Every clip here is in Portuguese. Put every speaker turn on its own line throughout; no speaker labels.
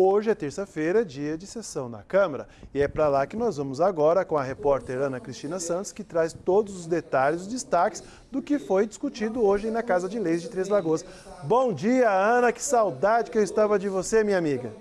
Hoje é terça-feira, dia de sessão na Câmara. E é para lá que nós vamos agora com a repórter Ana Cristina Santos, que traz todos os detalhes, os destaques do que foi discutido hoje na Casa de Leis de Três Lagoas. Bom dia, Ana, que saudade que eu estava de você, minha amiga.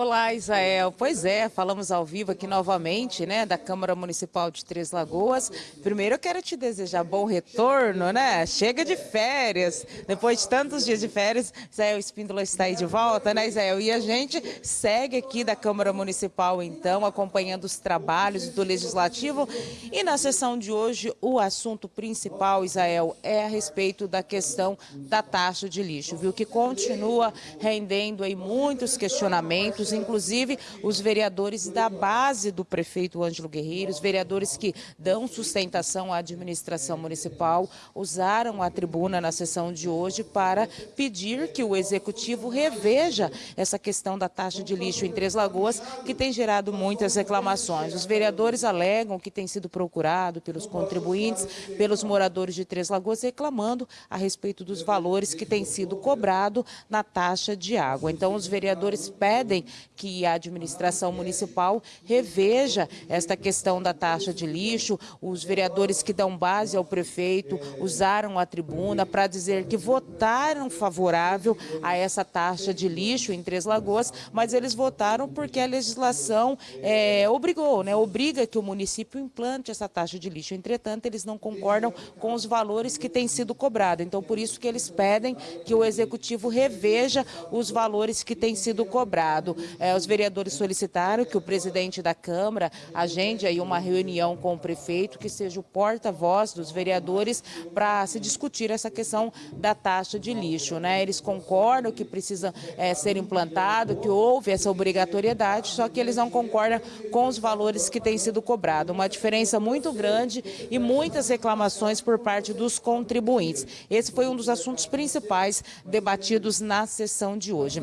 Olá, Isael. Pois é, falamos ao vivo aqui novamente, né, da Câmara Municipal de Três Lagoas. Primeiro eu quero te desejar bom retorno, né? Chega de férias. Depois de tantos dias de férias, Isael Espíndola está aí de volta, né, Isael? E a gente segue aqui da Câmara Municipal, então, acompanhando os trabalhos do Legislativo. E na sessão de hoje, o assunto principal, Isael, é a respeito da questão da taxa de lixo, viu? Que continua rendendo aí muitos questionamentos inclusive os vereadores da base do prefeito Ângelo Guerreiro, os vereadores que dão sustentação à administração municipal, usaram a tribuna na sessão de hoje para pedir que o executivo reveja essa questão da taxa de lixo em Três Lagoas, que tem gerado muitas reclamações. Os vereadores alegam que tem sido procurado pelos contribuintes, pelos moradores de Três Lagoas, reclamando a respeito dos valores que têm sido cobrado na taxa de água. Então, os vereadores pedem que a administração municipal reveja esta questão da taxa de lixo. Os vereadores que dão base ao prefeito usaram a tribuna para dizer que votaram favorável a essa taxa de lixo em Três Lagoas, mas eles votaram porque a legislação é, obrigou, né, obriga que o município implante essa taxa de lixo. Entretanto, eles não concordam com os valores que têm sido cobrados. Então, por isso que eles pedem que o executivo reveja os valores que têm sido cobrados. É, os vereadores solicitaram que o presidente da Câmara agende aí uma reunião com o prefeito, que seja o porta-voz dos vereadores para se discutir essa questão da taxa de lixo. Né? Eles concordam que precisa é, ser implantado, que houve essa obrigatoriedade, só que eles não concordam com os valores que têm sido cobrados. Uma diferença muito grande e muitas reclamações por parte dos contribuintes. Esse foi um dos assuntos principais debatidos na sessão de hoje.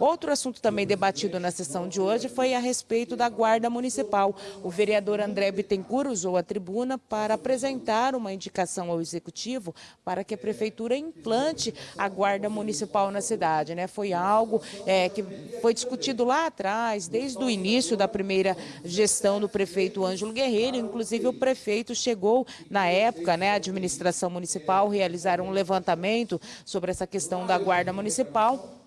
Outro assunto também debatido debatido na sessão de hoje foi a respeito da Guarda Municipal. O vereador André Bittencourt usou a tribuna para apresentar uma indicação ao Executivo para que a Prefeitura implante a Guarda Municipal na cidade. Né? Foi algo é, que foi discutido lá atrás, desde o início da primeira gestão do prefeito Ângelo Guerreiro, inclusive o prefeito chegou na época, né, a administração municipal, realizar um levantamento sobre essa questão da Guarda Municipal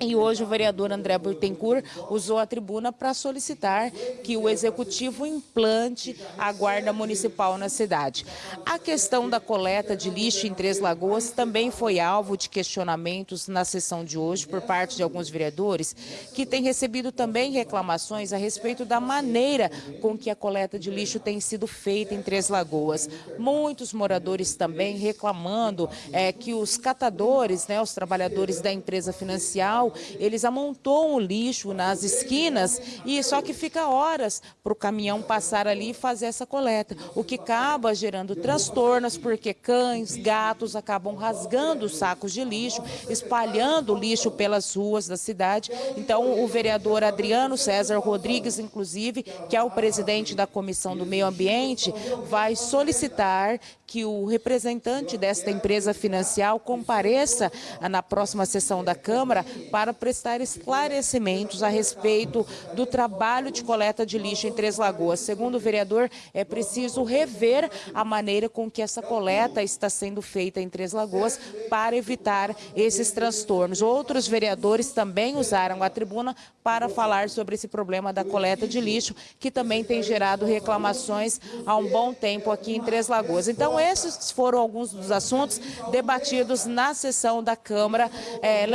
e hoje o vereador André Burtencourt usou a tribuna para solicitar que o executivo implante a guarda municipal na cidade. A questão da coleta de lixo em Três Lagoas também foi alvo de questionamentos na sessão de hoje por parte de alguns vereadores que têm recebido também reclamações a respeito da maneira com que a coleta de lixo tem sido feita em Três Lagoas. Muitos moradores também reclamando é, que os catadores, né, os trabalhadores da empresa financeira eles amontoam o lixo nas esquinas e só que fica horas para o caminhão passar ali e fazer essa coleta, o que acaba gerando transtornos porque cães, gatos acabam rasgando os sacos de lixo, espalhando lixo pelas ruas da cidade. Então o vereador Adriano César Rodrigues, inclusive, que é o presidente da Comissão do Meio Ambiente, vai solicitar que o representante desta empresa financial compareça na próxima sessão da Câmara para prestar esclarecimentos a respeito do trabalho de coleta de lixo em Três Lagoas. Segundo o vereador, é preciso rever a maneira com que essa coleta está sendo feita em Três Lagoas para evitar esses transtornos. Outros vereadores também usaram a tribuna para falar sobre esse problema da coleta de lixo, que também tem gerado reclamações há um bom tempo aqui em Três Lagoas. Então, esses foram alguns dos assuntos debatidos na sessão da Câmara. É,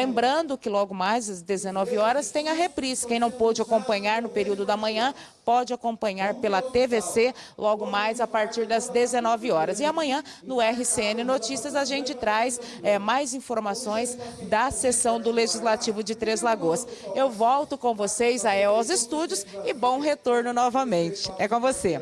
lembrando que logo mais, às 19 horas, tem a reprise. Quem não pôde acompanhar no período da manhã, pode acompanhar pela TVC logo mais a partir das 19 horas. E amanhã, no RCN Notícias, a gente traz é, mais informações da sessão do Legislativo de Três Lagoas. Eu volto com vocês aí aos estúdios e bom retorno novamente. É com você.